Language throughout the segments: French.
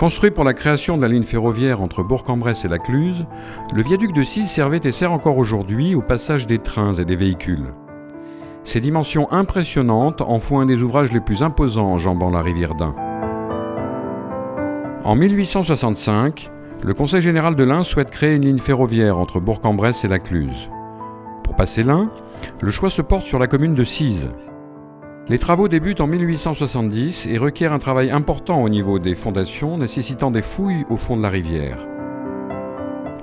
Construit pour la création de la ligne ferroviaire entre Bourg-en-Bresse et la Cluse, le viaduc de Cise servait et sert encore aujourd'hui au passage des trains et des véhicules. Ses dimensions impressionnantes en font un des ouvrages les plus imposants enjambant la rivière d'Ain. En 1865, le Conseil général de l'Ain souhaite créer une ligne ferroviaire entre Bourg-en-Bresse et la Cluse. Pour passer l'Ain, le choix se porte sur la commune de Cise. Les travaux débutent en 1870 et requièrent un travail important au niveau des fondations, nécessitant des fouilles au fond de la rivière.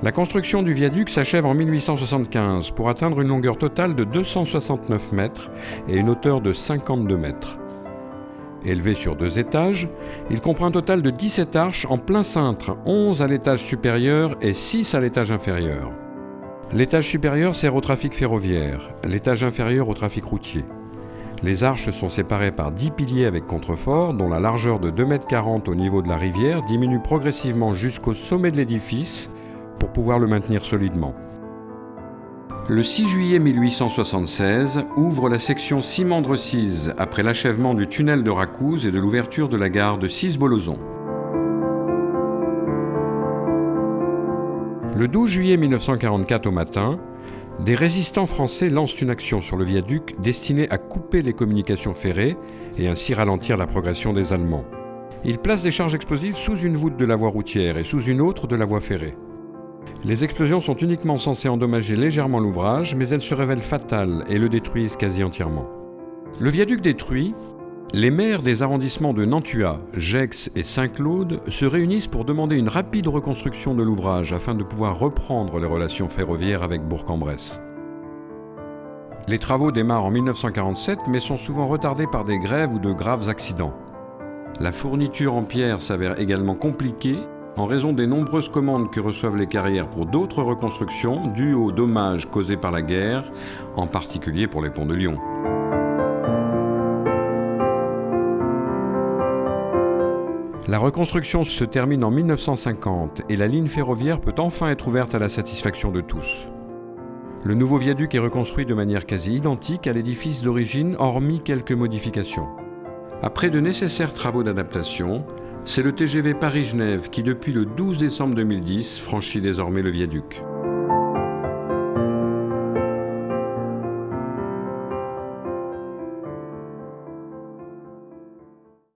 La construction du viaduc s'achève en 1875 pour atteindre une longueur totale de 269 mètres et une hauteur de 52 mètres. Élevé sur deux étages, il comprend un total de 17 arches en plein cintre, 11 à l'étage supérieur et 6 à l'étage inférieur. L'étage supérieur sert au trafic ferroviaire, l'étage inférieur au trafic routier. Les arches sont séparées par 10 piliers avec contreforts dont la largeur de 2,40 m au niveau de la rivière diminue progressivement jusqu'au sommet de l'édifice pour pouvoir le maintenir solidement. Le 6 juillet 1876 ouvre la section Simandre-Cise après l'achèvement du tunnel de Racouze et de l'ouverture de la gare de Cise-Bolozon. Le 12 juillet 1944 au matin, des résistants français lancent une action sur le viaduc destinée à couper les communications ferrées et ainsi ralentir la progression des Allemands. Ils placent des charges explosives sous une voûte de la voie routière et sous une autre de la voie ferrée. Les explosions sont uniquement censées endommager légèrement l'ouvrage, mais elles se révèlent fatales et le détruisent quasi entièrement. Le viaduc détruit, les maires des arrondissements de Nantua, Gex et Saint-Claude se réunissent pour demander une rapide reconstruction de l'ouvrage afin de pouvoir reprendre les relations ferroviaires avec Bourg-en-Bresse. Les travaux démarrent en 1947 mais sont souvent retardés par des grèves ou de graves accidents. La fourniture en pierre s'avère également compliquée en raison des nombreuses commandes que reçoivent les carrières pour d'autres reconstructions dues aux dommages causés par la guerre, en particulier pour les ponts de Lyon. La reconstruction se termine en 1950 et la ligne ferroviaire peut enfin être ouverte à la satisfaction de tous. Le nouveau viaduc est reconstruit de manière quasi identique à l'édifice d'origine, hormis quelques modifications. Après de nécessaires travaux d'adaptation, c'est le TGV Paris-Genève qui, depuis le 12 décembre 2010, franchit désormais le viaduc.